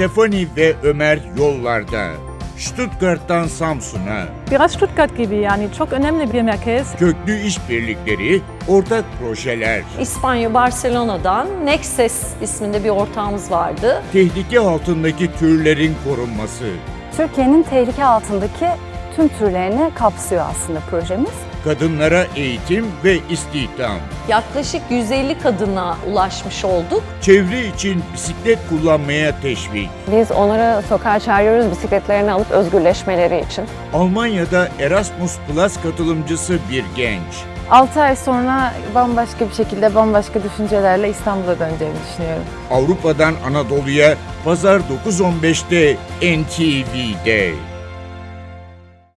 Stefani ve Ömer yollarda. Stuttgart'tan Samsun'a. Biraz Stuttgart gibi yani çok önemli bir merkez. Köklü işbirlikleri, ortak projeler, İspanya Barcelona'dan Nexes isminde bir ortağımız vardı. tehlike altındaki türlerin korunması, Türkiye'nin tehlike altındaki tüm türlerini kapsıyor aslında projemiz. Kadınlara eğitim ve istihdam, Yaklaşık 150 kadına ulaşmış olduk. çevre için bisiklet kullanmaya teşvik, Biz onları sokağa çağırıyoruz bisikletlerini alıp özgürleşmeleri için. Almanya'da Erasmus Plus katılımcısı bir genç, 6 ay sonra bambaşka bir şekilde bambaşka düşüncelerle İstanbul'a döneceğimi düşünüyorum. Avrupa'dan Anadolu'ya Pazar 9.15'te NTV'de.